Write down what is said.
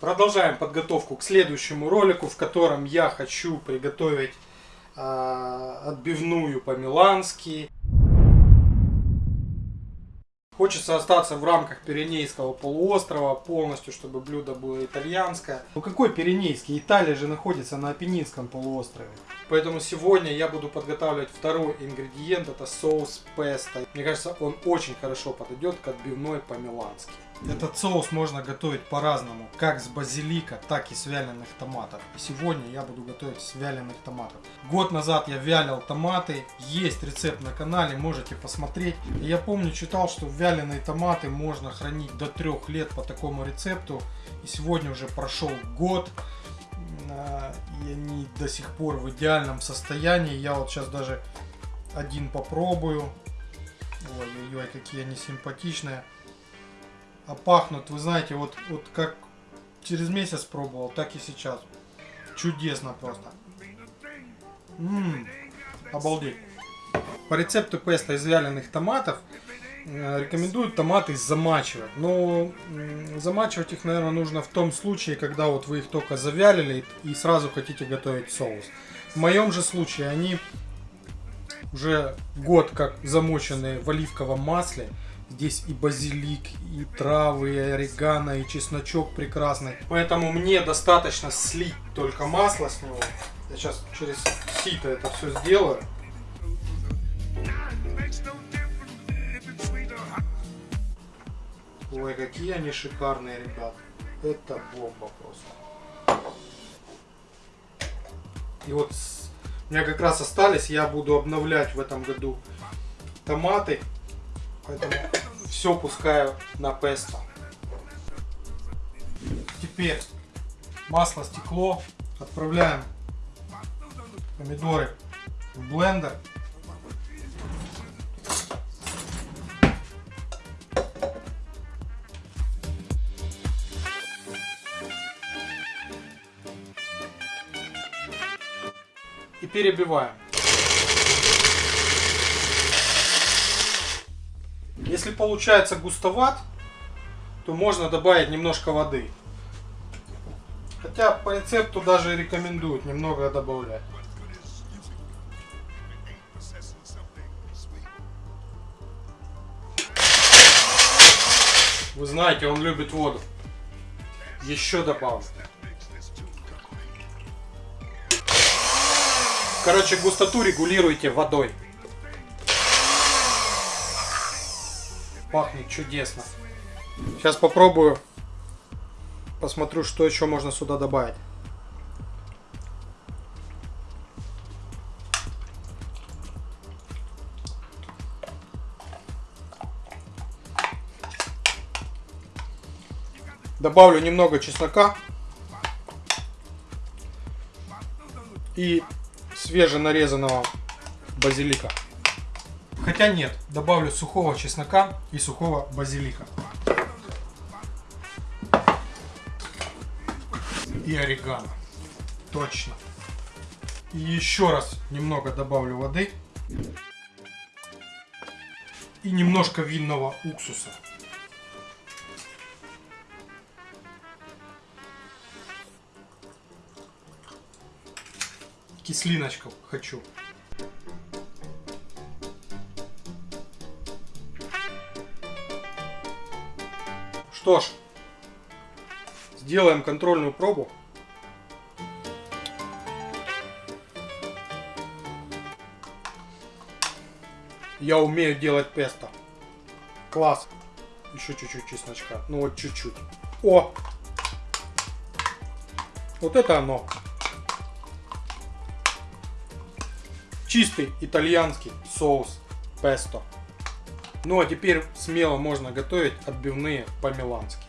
Продолжаем подготовку к следующему ролику, в котором я хочу приготовить э, отбивную по-милански. Хочется остаться в рамках Пиренейского полуострова полностью, чтобы блюдо было итальянское. Ну какой Пиренейский? Италия же находится на Апеннинском полуострове. Поэтому сегодня я буду подготавливать второй ингредиент, это соус песто. Мне кажется, он очень хорошо подойдет к отбивной по-милански. Этот соус можно готовить по-разному, как с базилика, так и с вяленых томатов. И сегодня я буду готовить с вяленых томатов. Год назад я вялил томаты, есть рецепт на канале, можете посмотреть. И я помню, читал, что вяленые томаты можно хранить до трех лет по такому рецепту. И сегодня уже прошел год, и они до сих пор в идеальном состоянии. Я вот сейчас даже один попробую. Ой-ой-ой, какие они симпатичные а пахнут, вы знаете, вот, вот как через месяц пробовал, так и сейчас. Чудесно просто. Ммм, обалдеть. По рецепту песто из вяленых томатов рекомендуют томаты замачивать. Но замачивать их, наверное, нужно в том случае, когда вот вы их только завялили и сразу хотите готовить соус. В моем же случае они уже год как замоченные в оливковом масле. Здесь и базилик, и травы, и орегано, и чесночок прекрасный. Поэтому мне достаточно слить только масло с него. Я сейчас через сито это все сделаю. Ой, какие они шикарные, ребят. Это бомба просто. И вот у меня как раз остались, я буду обновлять в этом году томаты. Поэтому все пускаю на песто. Теперь масло стекло. Отправляем помидоры в блендер. И перебиваем. Если получается густоват, то можно добавить немножко воды. Хотя по рецепту даже рекомендуют немного добавлять. Вы знаете, он любит воду. Еще добавлю. Короче, густоту регулируйте водой. Пахнет чудесно. Сейчас попробую. Посмотрю, что еще можно сюда добавить. Добавлю немного чеснока. И свеженарезанного базилика. Хотя нет, добавлю сухого чеснока и сухого базилика. И орегано. Точно. И еще раз немного добавлю воды. И немножко винного уксуса. Кислиночку хочу. Что ж, сделаем контрольную пробу. Я умею делать песто. Класс. Еще чуть-чуть чесночка. Ну вот чуть-чуть. О! Вот это оно. Чистый итальянский соус песто. Ну а теперь смело можно готовить отбивные по-милански.